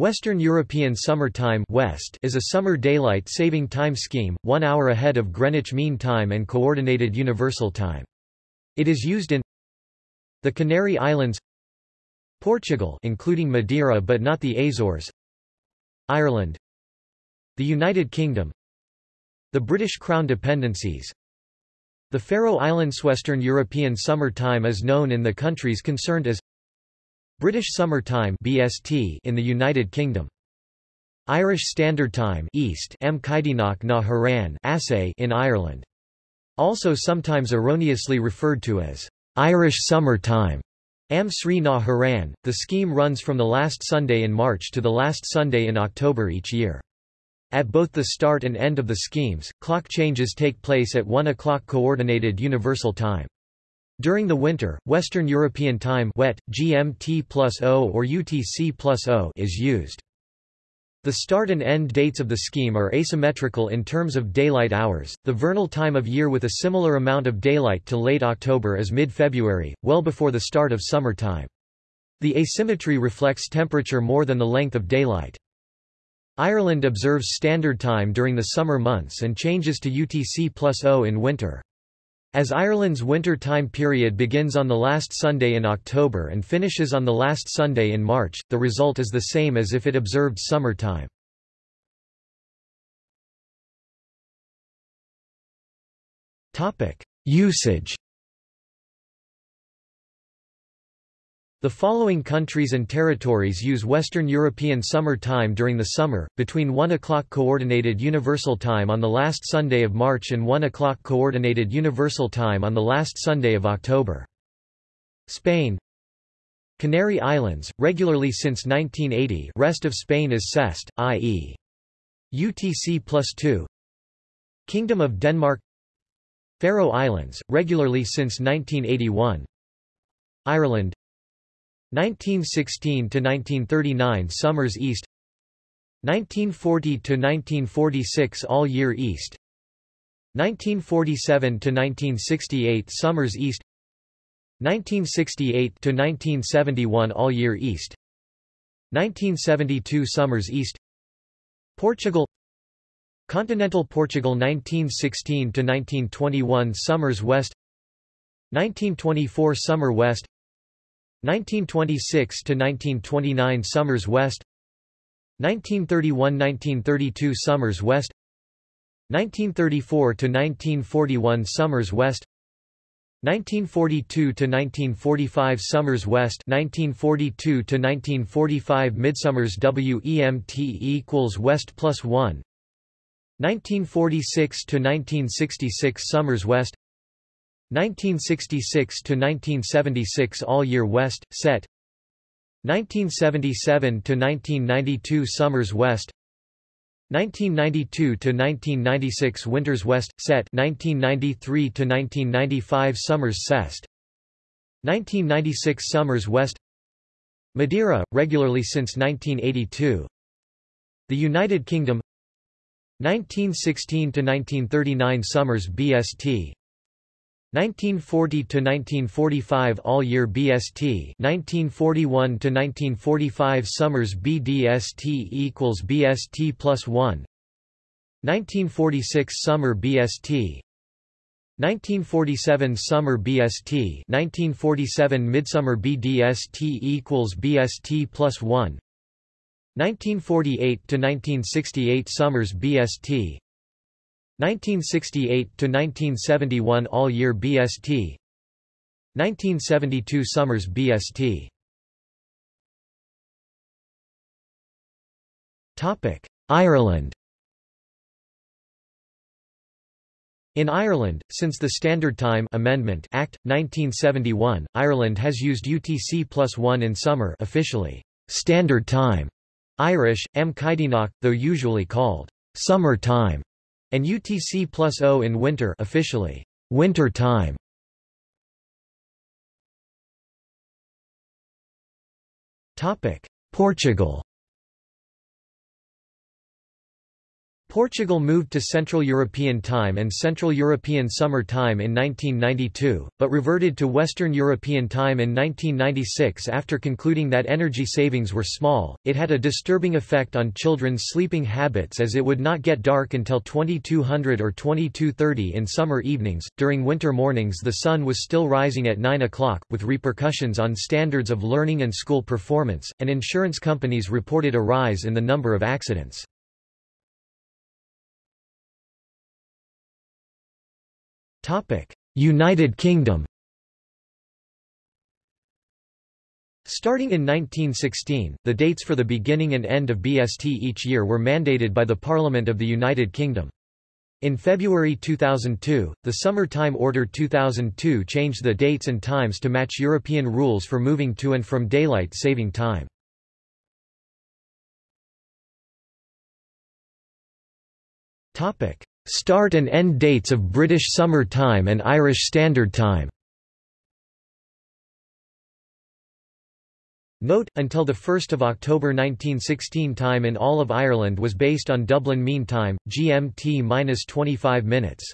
Western European Summer Time West is a summer daylight saving time scheme, one hour ahead of Greenwich Mean Time and Coordinated Universal Time. It is used in the Canary Islands Portugal including Madeira but not the Azores Ireland the United Kingdom the British Crown dependencies the Faroe Islands Western European Summer Time is known in the countries concerned as British Summer Time (BST) in the United Kingdom. Irish Standard Time East M na hÉireann in Ireland. Also sometimes erroneously referred to as Irish Summer Time. Am Samhraidh na hÉireann. The scheme runs from the last Sunday in March to the last Sunday in October each year. At both the start and end of the schemes, clock changes take place at 1 o'clock Coordinated Universal Time. During the winter, Western European Time WET, GMT plus or UTC plus is used. The start and end dates of the scheme are asymmetrical in terms of daylight hours. The vernal time of year with a similar amount of daylight to late October is mid-February, well before the start of summer time. The asymmetry reflects temperature more than the length of daylight. Ireland observes standard time during the summer months and changes to UTC plus O in winter. As Ireland's winter time period begins on the last Sunday in October and finishes on the last Sunday in March, the result is the same as if it observed summer time. Usage The following countries and territories use Western European Summer Time during the summer, between 1 o'clock Coordinated Universal Time on the last Sunday of March and 1 o'clock Coordinated Universal Time on the last Sunday of October. Spain. Canary Islands, regularly since 1980 rest of Spain is CEST, i.e. UTC plus 2 Kingdom of Denmark. Faroe Islands, regularly since 1981 Ireland 1916 to 1939 Summers East. 1940 to 1946 All Year East. 1947 to 1968 Summers East. 1968 to 1971 All Year East. 1972 Summers East. Portugal. Continental Portugal 1916 to 1921 Summers West. 1924 Summer West 1926 to 1929 Summers West 1931–1932 Summers West 1934 to 1941 Summers West 1942 to 1945 Summers West 1942 to 1945 Midsummers WEMT equals West plus 1 1946 to 1966 Summers West 1966 to 1976 All Year West set. 1977 to 1992 Summers West. 1992 to 1996 Winters West set. 1993 to 1995 Summers Cest. 1996 Summers West. Madeira regularly since 1982 The United Kingdom. 1916 to 1939 Summers BST 1940 to 1945 all year BST 1941 to 1945 summers BDST equals BST plus 1 1946 summer BST 1947 summer BST 1947 midsummer BDST equals BST plus 1 1948 to 1968 summers BST 1968 to 1971 all year BST 1972 summers BST Topic Ireland. In Ireland, since the Standard Time Amendment Act 1971, Ireland has used UTC plus 1 in summer officially Standard Time Irish M though usually called summer time and UTC plus O in winter officially, winter time. Topic: Portugal. Portugal moved to Central European Time and Central European Summer Time in 1992, but reverted to Western European Time in 1996 after concluding that energy savings were small. It had a disturbing effect on children's sleeping habits as it would not get dark until 2200 or 2230 in summer evenings. During winter mornings, the sun was still rising at 9 o'clock, with repercussions on standards of learning and school performance, and insurance companies reported a rise in the number of accidents. United Kingdom Starting in 1916, the dates for the beginning and end of BST each year were mandated by the Parliament of the United Kingdom. In February 2002, the Summer Time Order 2002 changed the dates and times to match European rules for moving to and from daylight saving time. Start and end dates of British Summer Time and Irish Standard Time Note, until 1 October 1916 time in all of Ireland was based on Dublin Mean Time, GMT-25 minutes.